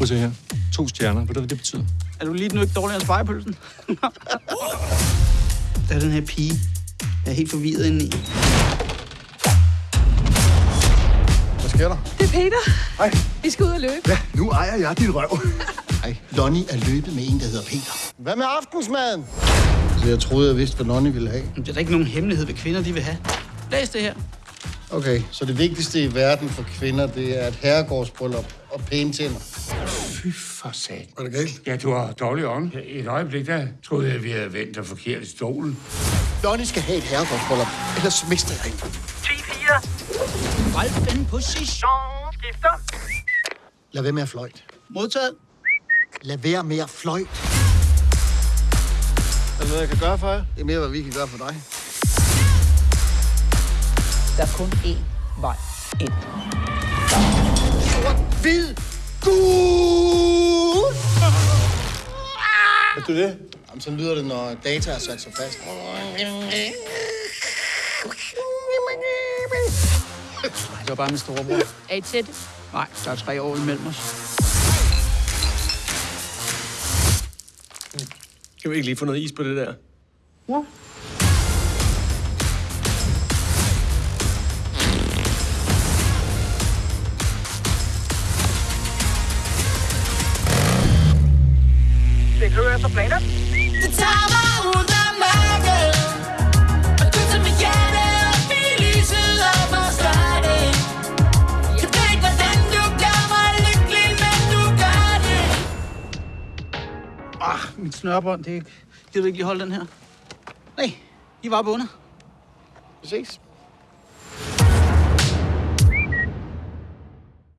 Prøv at se her. To stjerner. Ved du, hvad det betyder? Er du lige nu ikke dårligere end spejepølsen? der er den her pige. Jeg er helt forvirret inde i. Hvad sker der? Det er Peter. Hej. Vi skal ud og løbe. Ja, nu ejer jeg dit røv. Hej. Lonnie er løbet med en, der hedder Peter. Hvad med aftensmaden? Så jeg troede, jeg vidste, hvad Lonnie ville have. Det er da ikke nogen hemmelighed, hvad kvinder de vil have. Læs det her. Okay, så det vigtigste i verden for kvinder, det er et herregårdsbryllup og pæne tænder. Fy for sat. Er det galt? Ja, du har dårlig ånd. Et øjeblik, der troede jeg, vi havde vendt dig forkert i stolen. Lonnie skal have et herregårdsbryllup, ellers mister jeg hende. 10-4. Hold den position. Skifter. Lad være med at fløjte. Modtaget. Lad være med at fløjte. Er der noget, jeg kan gøre for jer? Det er mere, hvad vi kan gøre for dig. Der er kun én vej ind. Hvid! Gud! Er det? Jamen, så lyder det, når data er sat sig fast. Det var bare min storebror. Er I tætte? Nej, der er tre år imellem os. Kan vi ikke lige få noget is på det der? Det efter planer. Du tager mig ud af mørket Og du tager mit hjerte op i lyset og Jeg ved ikke, hvordan du gør mig lykkelig, men du gør det Ah, mit snørbånd, det er ikke... Gider du ikke lige holde den her? Nej, I var bundet. Vi ses.